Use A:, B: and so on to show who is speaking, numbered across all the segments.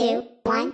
A: Two, one,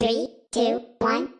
A: Three, two, one,